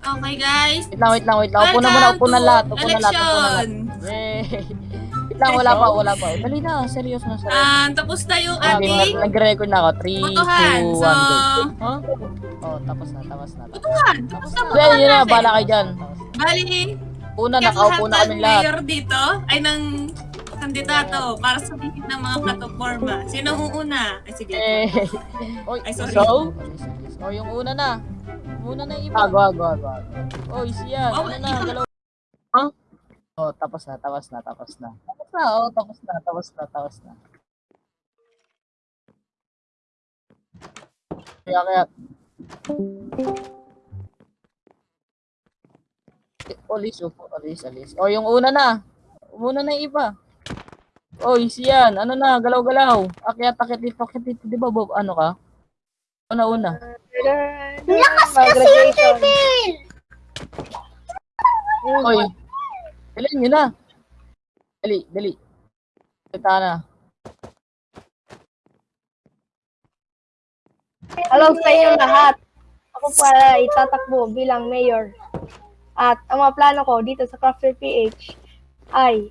Okay, guys. Wait lang, wait lang, wait lang. Upo na muna, upo na lahat. Upo na lahat, upo na lahat. Yay! Wait lang, wala pa, wala pa. Dali na, seryoso na, seryoso. Ah, tapos na yung ating nag- Nag-record na ako. 3, 2, 1, botohan. So, go. Huh? Oh, tapos na, tapos na. botohan. Tapos na. botohan Yan, yun na, natin. bahala kayo dyan. Bali, Una, nakaupo na kami lahat. mayor dito ay ng kandidato para sabihin ng mga katoporma. Sino ang una? Ay, sige. Eh. Ay, sorry. so? Oh, yung una na. Una na yung iba. Ago, ago, ago. Oh, easy yan. Oh, Ano na, galaw. Huh? Oh, tapos na, tapos na, tapos na. Tapos na, oh, tapos na, tapos na, tapos na. Kaya, kaya. Olis, upo, olis, olis. Oh, yung una na. Una na yung iba. Oh, easy yan. Ano na, galaw-galaw. Akyat, akyat dito, akyat dito. Di ba, Bob, ano ka? Una, una. Lakas kasi yung level! Oy. Dali nyo na. Dali, dali. Kita na. Hello sa inyong lahat. Ako para itatakbo bilang mayor. At ang mga plano ko dito sa Crafter PH ay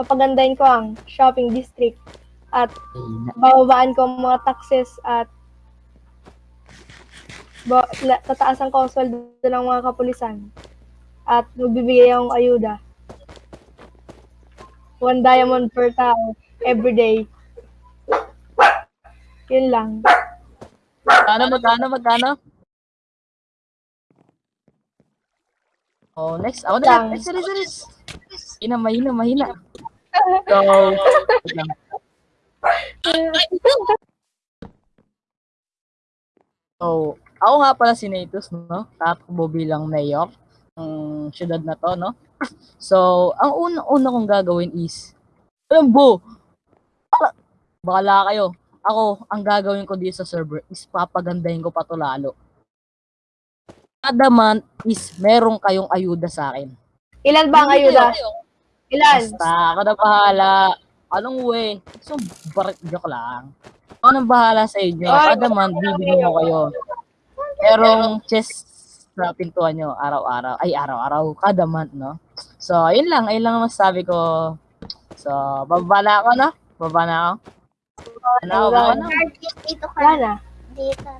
papagandahin ko ang shopping district at bababaan ko ang mga taxes at ba, la, tataasan ko ang sweldo ng mga kapulisan at magbibigay akong ayuda. One diamond per tao every day. Yun lang. Magkano, magkano, magkano? Oh, next. Ako na. Next, next, next. Mahina, mahina, mahina. So. So, ako nga pala si Natus, no? Tatakbo bilang mayor ng syudad na to, no? So, ang una-una kong gagawin is, alam bo, baka- bakala kayo, ako, ang gagawin ko dito sa server is papagandahin ko pa to lalo. Kada month is meron kayong ayuda sa akin. Ilan ba ang ayuda? Ilan? Basta, ako na bahala. Anong way? So, barik joke lang. Ako na bahala sa inyo. Kada month, bibigyan ko kayo. Merong chest sa pintuan nyo, araw-araw. Ay, araw-araw. Kada month, no? So, ayun lang. Ayun lang ang masasabi ko. So, bababa na ako, no? Bababa na ako. Ano ako, bababa na. Dito ka Wala na. dito.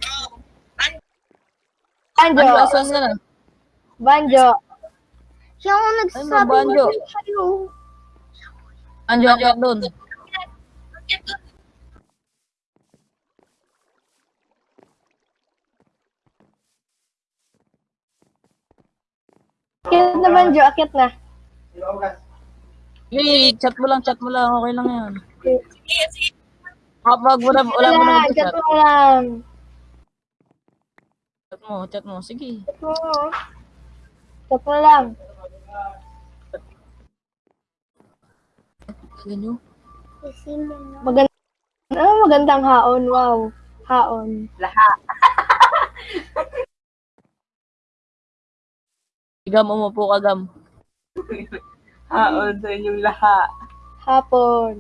Banjo. Ano, asan ka na? Banjo. Siya ang nagsasabi mo sa'yo. Anjo ako doon. Akit na Banjo. Akit na. Hey, chat mo lang, chat mo lang. Okay lang yan. Sige, sige. Kapag wala, wala mo na Akit chat. mo lang. Chat mo, chat mo. Sige. Akit mo. Akit mo lang. Sige nyo. Kasi mo na. Maganda. Ah, magandang haon. Wow. Haon. Gam, umupo ka, Gam. Haon sa inyong lahat. Hapon.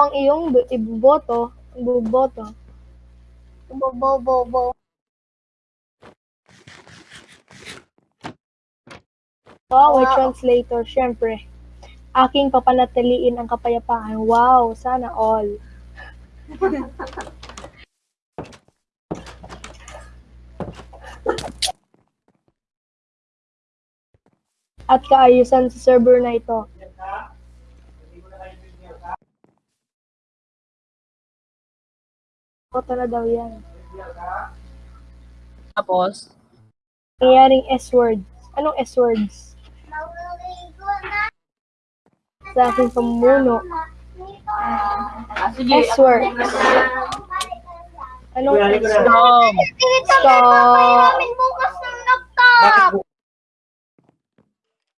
Ang iyong bu- ibuboto, ibuboto. Bo, bo, bo, bo. Wow, Wow. translator, syempre. Aking papanatiliin ang kapayapaan. Wow, sana all. At kaayusan sa server na ito. Koto na daw yan. Tapos, Nangyayaring S-words. Anong S-words? Mauligo na. Sa aking pamuno. Ah, sige. S-words. Anong. Stop! Laptop.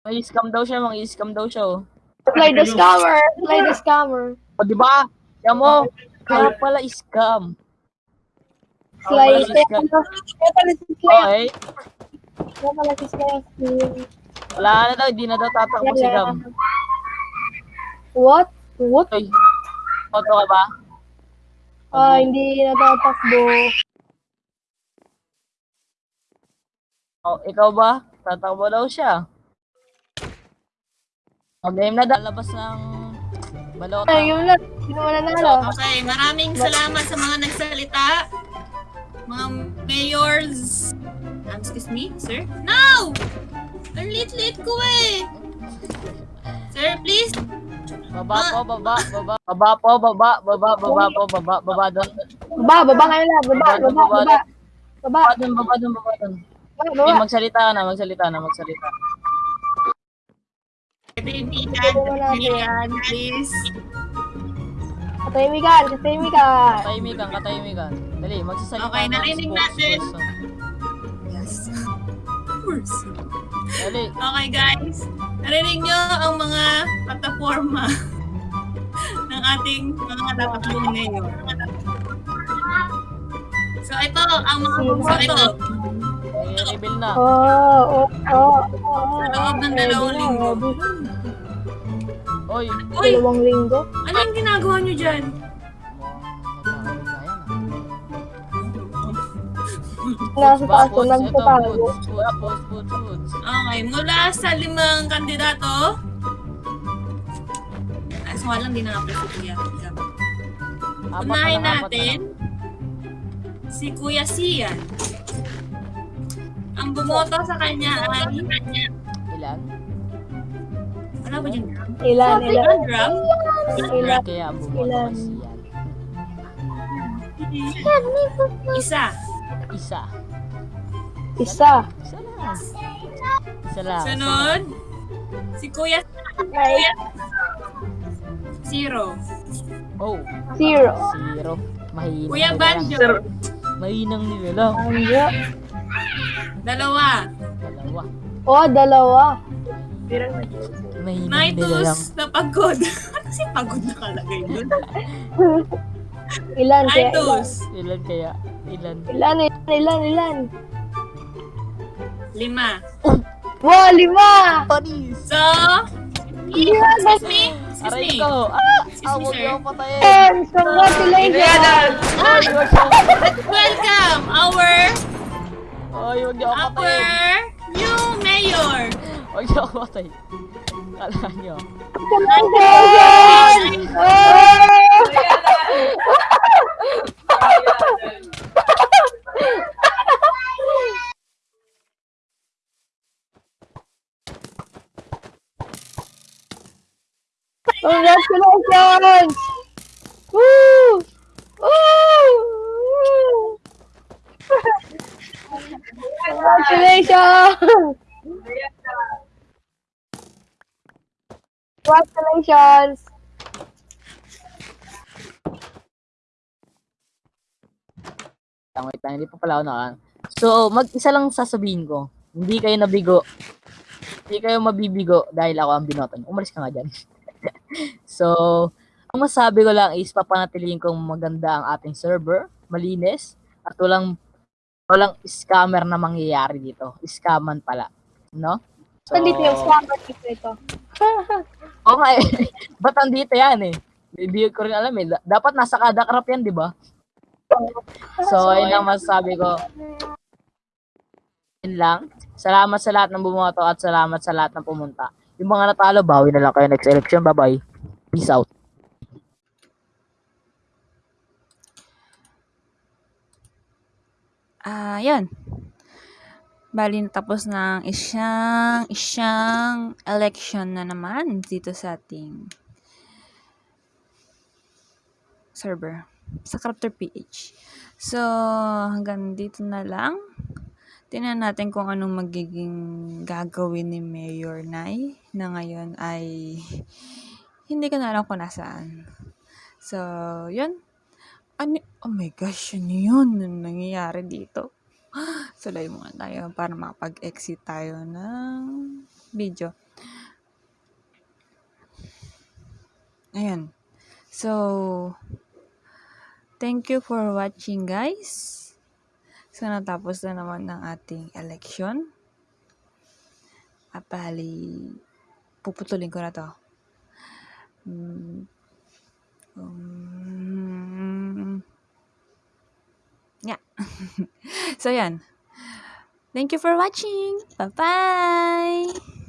May scam daw siya, mga scam daw siya, oh. Play the scammer! Play the scammer! O, di ba? Yan mo. Kaya pala scam. Slay. Kaya pala si Slay. Okay. Kaya pala si Slay. Wala na daw, hindi na daw tatakbo si Gam. What? What? Oy, boto ka ba? Ah, hindi natatakbo. Oh, ikaw ba? Tatakbo daw siya. O, game na daw. Labas ng balota. Ay, yun lang. Sino man nanalo? Okay, maraming salamat sa mga nagsalita. Mga mayors. Um, excuse me, sir? No! Ang lit-lit ko eh! Sir, please. Baba po, baba, baba. Baba po, baba, baba, baba po, baba, baba doon. Baba, baba ngayon na. Baba, baba, baba. Baba, Baba doon, baba doon, baba doon. baba. Okay, magsalita ka na, magsalita na, magsalita. Kaibigan, kaibigan, please. Katahimikan, katahimikan. Katahimikan, katahimikan. Dali, magsasalita Okay, ng narinig natin. Yes. Of course. Dali. Okay guys, narinig nyo ang mga plataforma ng ating mga natatakbong ngayon. So ito ang mga bumoto reveal na. Oh, oh, oh, oh. sa loob ng dalawang linggo. Oy, Dalawang linggo. ano yung ginagawa nyo dyan? Nasa taas ko, nagtatago. Okay, mula sa limang kandidato, ay, so walang din na si Kuya. Na Unahin natin si Kuya Sian. Ang bumoto sa kanya ay. Ilan? ano ba dyan? Ilan, ilan. Ilan drum? Ilan. Kaya bumoto Ilan? si Yan. Isa. Isa. Isa. Isa lang. Isa lang. Sunod, si Kuya Ay, Zero. Oh, zero. zero. Mahinang Kuya Banjo. Mahinang nila lang. Anjo. Dalawa. Dalawa. Oh, dalawa. Mahinang nila lang. Na pagod. Kasi pagod na kalagay dun. Ilan kaya? Ilan. Ilan kaya? Ilan? ilan, ilan, ilan, ilan. Lima. Wow, lima! Paris! So, Ilan, excuse me. Excuse Aray me. ko! Ah! Excuse Ah, me, sir. And congratulations! Ako- Welcome our Ay, huwag niyo ako our patayin! new mayor. Huwag niyo ako patayin. Kala niyo. Congratulations! Congratulations! Congratulations! Congratulations! Lang, wait lang, hindi pa pala ako nakaan. So, mag-isa lang sasabihin ko. Hindi kayo nabigo. Hindi kayo mabibigo dahil ako ang binoto niyo. Umalis ka nga dyan. so, ang masabi ko lang is papanatilihin kong maganda ang ating server, malinis, at walang walang scammer na mangyayari dito. Scaman pala. No? So, Nandito yung scammer dito ito. Nga eh. Ba't andito yan eh? Hindi ko rin alam eh. Da- Dapat nasa kada crop yan, di ba? So, ayun ang masasabi ko. Yun lang. Salamat sa lahat ng bumoto at salamat sa lahat ng pumunta. Yung mga natalo, bawi na lang kayo next election. Bye-bye. Peace out. Ah, yan. Bali natapos ng isang isang election na naman dito sa ating server sa Crafter PH. So, hanggang dito na lang. Tingnan natin kung anong magiging gagawin ni Mayor Nay na ngayon ay hindi ko na alam kung nasaan. So, yun. Ano, oh my gosh, ano yun? Ano nangyayari dito? Live muna tayo para makapag-exit tayo ng video. Ayan. So, thank you for watching guys. So, natapos na naman ng ating election. At bali, puputulin ko na to. Mm. Um, so, yan. Thank you for watching. Bye-bye!